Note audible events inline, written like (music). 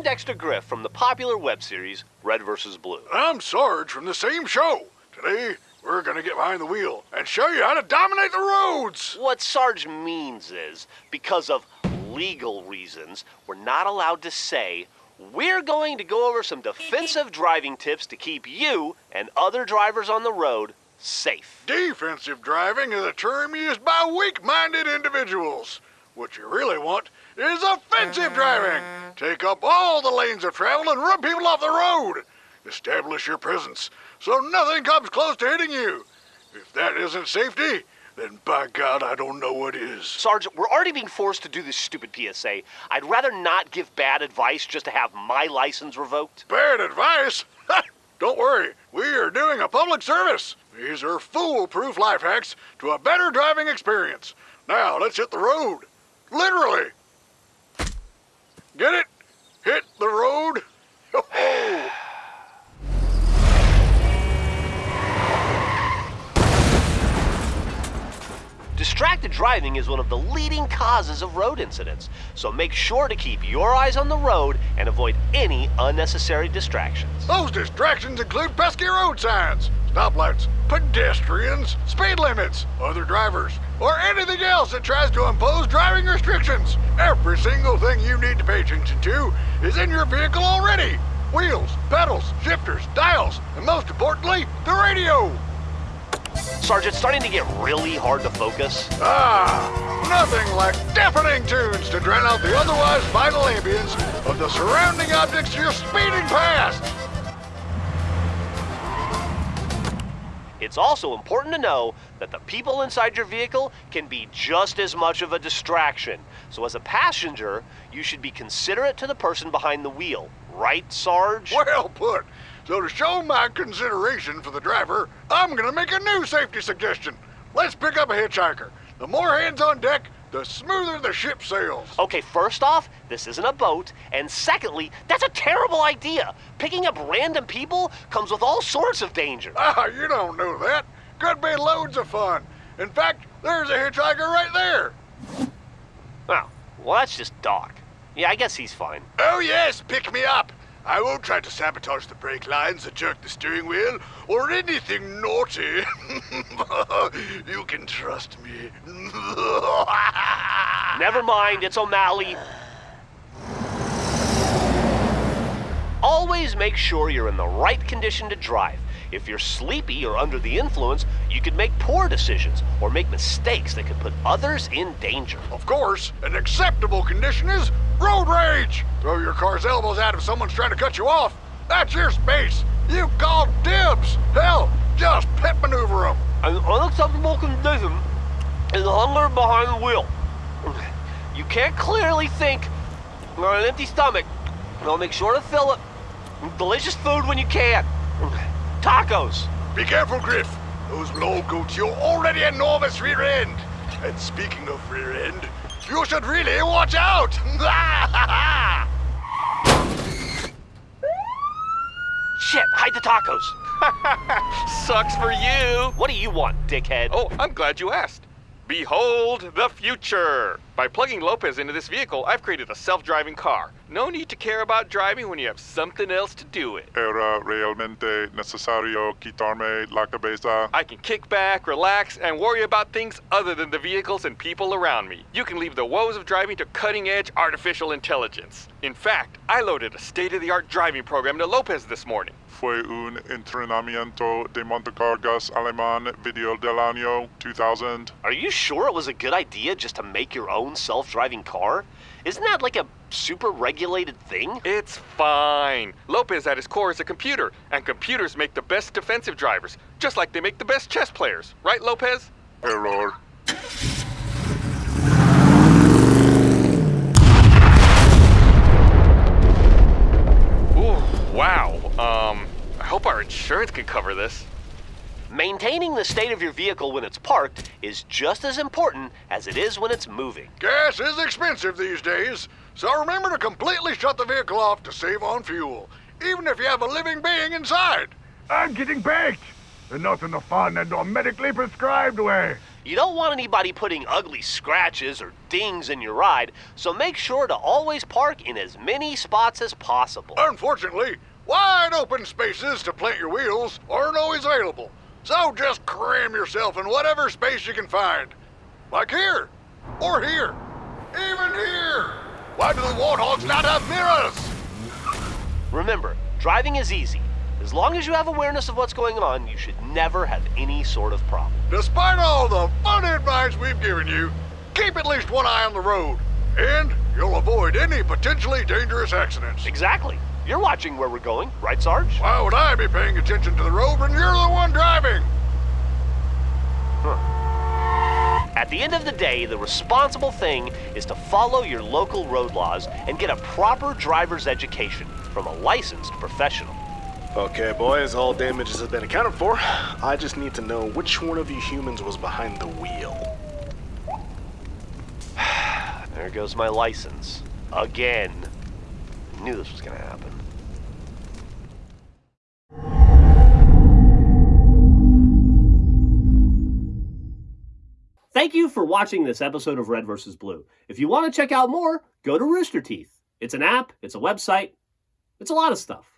Dexter Griff from the popular web series Red vs. Blue. I'm Sarge from the same show. Today, we're gonna get behind the wheel and show you how to dominate the roads. What Sarge means is, because of legal reasons, we're not allowed to say, we're going to go over some defensive (laughs) driving tips to keep you and other drivers on the road safe. Defensive driving is a term used by weak-minded individuals. What you really want is offensive driving. Take up all the lanes of travel and run people off the road. Establish your presence so nothing comes close to hitting you. If that isn't safety, then by God, I don't know what is. Sergeant, we're already being forced to do this stupid PSA. I'd rather not give bad advice just to have my license revoked. Bad advice? (laughs) don't worry, we are doing a public service. These are foolproof life hacks to a better driving experience. Now, let's hit the road. Literally. Get it? Hit the road? Oh. Distracted driving is one of the leading causes of road incidents, so make sure to keep your eyes on the road and avoid any unnecessary distractions. Those distractions include pesky road signs, stoplights, pedestrians, speed limits, other drivers, or anything else that tries to impose driving restrictions. Every single thing you need to pay attention to is in your vehicle already. Wheels, pedals, shifters, dials, and most importantly, the radio. Sarge, it's starting to get really hard to focus. Ah, nothing like deafening tunes to drown out the otherwise vital ambience of the surrounding objects you're speeding past. It's also important to know that the people inside your vehicle can be just as much of a distraction. So as a passenger, you should be considerate to the person behind the wheel. Right, Sarge? Well put. So to show my consideration for the driver, I'm gonna make a new safety suggestion. Let's pick up a hitchhiker. The more hands on deck, the smoother the ship sails. Okay, first off, this isn't a boat, and secondly, that's a terrible idea. Picking up random people comes with all sorts of danger. (laughs) Ah, you don't know that. Could be loads of fun. In fact, there's a hitchhiker right there. Oh, well, that's just Doc. Yeah, I guess he's fine. Oh yes, pick me up. I won't try to sabotage the brake lines or jerk the steering wheel or anything naughty. (laughs) you can trust me. (laughs) Never mind, it's O'Malley. Always make sure you're in the right condition to drive. If you're sleepy or under the influence, you could make poor decisions or make mistakes that could put others in danger. Of course, an acceptable condition is road rage. Throw your car's elbows out if someone's trying to cut you off. That's your space. You call dibs. Hell, just pit maneuver them. An unacceptable condition is hunger behind the wheel. You can't clearly think on an empty stomach. Now make sure to fill it with delicious food when you can. Tacos. Be careful, Griff. Those low goats, go to your already enormous rear end. And speaking of rear end, you should really watch out! (laughs) Shit, hide the tacos. (laughs) Sucks for you. What do you want, dickhead? Oh, I'm glad you asked. Behold the future! By plugging Lopez into this vehicle, I've created a self-driving car. No need to care about driving when you have something else to do it. Era realmente necesario quitarme la cabeza. I can kick back, relax, and worry about things other than the vehicles and people around me. You can leave the woes of driving to cutting-edge artificial intelligence. In fact, I loaded a state-of-the-art driving program to Lopez this morning. Fue un entrenamiento de montacargas alemán video del año 2000. Are you sure it was a good idea just to make your own self-driving car? Isn't that like a super regulated thing? It's fine. Lopez at his core is a computer, and computers make the best defensive drivers, just like they make the best chess players. Right, Lopez? Error. Insurance can cover this. Maintaining the state of your vehicle when it's parked is just as important as it is when it's moving. Gas is expensive these days, so remember to completely shut the vehicle off to save on fuel, even if you have a living being inside. I'm getting baked, and not in a fun and or medically prescribed way. You don't want anybody putting ugly scratches or dings in your ride, so make sure to always park in as many spots as possible. Unfortunately, wide open spaces to plant your wheels aren't always available. So just cram yourself in whatever space you can find. Like here, or here, even here. Why do the warthogs not have mirrors? Remember, driving is easy. As long as you have awareness of what's going on, you should never have any sort of problem. Despite all the fun advice we've given you, keep at least one eye on the road, and you'll avoid any potentially dangerous accidents. Exactly. You're watching where we're going, right, Sarge? Why would I be paying attention to the road when you're the one driving? At the end of the day, the responsible thing is to follow your local road laws and get a proper driver's education from a licensed professional. Okay, boys, all damages have been accounted for. I just need to know which one of you humans was behind the wheel. (sighs) There goes my license. Again. I Knew this was gonna happen. Thank you for watching this episode of Red vs. Blue. If you want to check out more, go to Rooster Teeth. It's an app, it's a website, it's a lot of stuff.